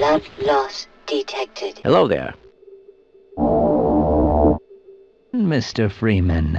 Blood loss detected. Hello there. Mr. Freeman,